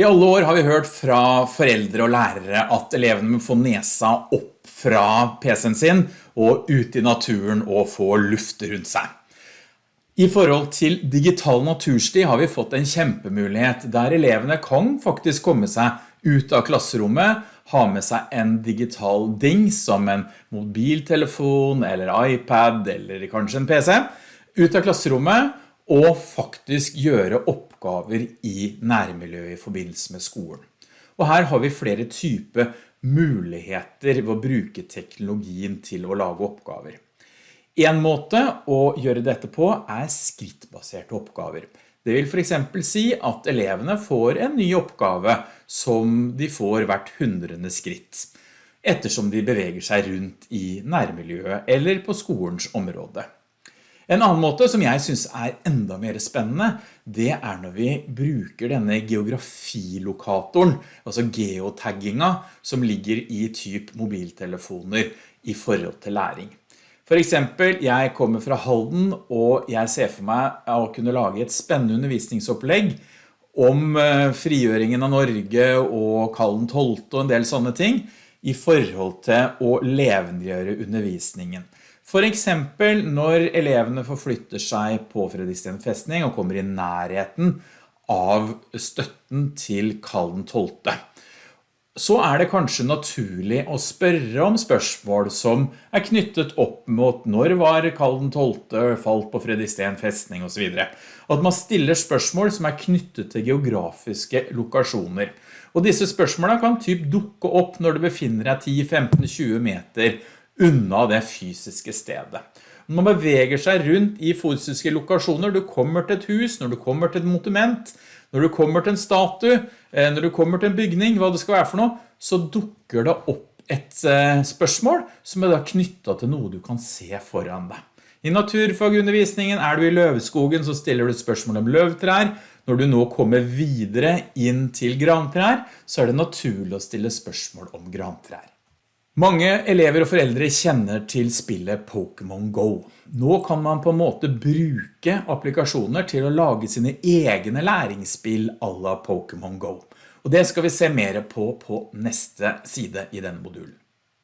I alle år har vi hørt fra foreldre og lærere at elevene må få nesa opp fra PC-en sin og ut i naturen og få luft rundt seg. I forhold til digital natursti har vi fått en kjempemulighet der elevene kan faktisk komme seg ut av klasserommet, ha med seg en digital ding som en mobiltelefon eller iPad eller kanskje en PC, ut av klasserommet og faktisk gjøre oppgaver i nærmiljøet i forbindelse med skolen. Og her har vi flere typer muligheter ved å bruke teknologien til å lage oppgaver. En måte å gjøre dette på er skrittbaserte oppgaver. Det vil for eksempel si at elevene får en ny oppgave som de får hvert hundrende skritt, ettersom de beveger seg rundt i nærmiljøet eller på skolens område. En annen måte som jeg synes er enda mer spennende, det er når vi bruker denne geografilokatoren, altså geotagginga, som ligger i typ mobiltelefoner i forhold til læring. For eksempel, jeg kommer fra Halden, og jeg ser for meg å kunne lage et spennende undervisningsopplegg om eh, frigjøringen av Norge og Kallen 12 og en del sånne ting, i forhold til å levendegjøre undervisningen. For eksempel når elevene forflytter seg på Fredriksten festning og kommer i nærheten av støtten til Kallen 12. Så er det kanskje naturlig å spørre om spørsmål som er knyttet opp mot når var Kallen 12. falt på Fredriksten festning og så videre. At man stiller spørsmål som er knyttet til geografiske lokasjoner. Og disse spørsmålene kan typ dukke opp når du befinner deg 10, 15, 20 meter unna det fysiske stedet. Når Man beveger seg rundt i fysiske lokasjoner. Du kommer til et hus, når du kommer til et monument, når du kommer til en statue, eh, når du kommer til en bygning, hva det skal være for noe, så dukker det opp et eh, spørsmål som er da knyttet til noe du kan se foran deg. I naturfagundervisningen er du i løveskogen, så stiller du spørsmål om løvtrær. Når du nå kommer videre inn til grantrær, så er det naturlig å stille spørsmål om grantrær. Mange elever og foreldre kjenner til spillet Pokémon Go. Nå kan man på en måte bruke applikasjoner til å lage sine egne læringsspill à la Pokémon Go. Og det skal vi se mer på på neste side i denne modulen.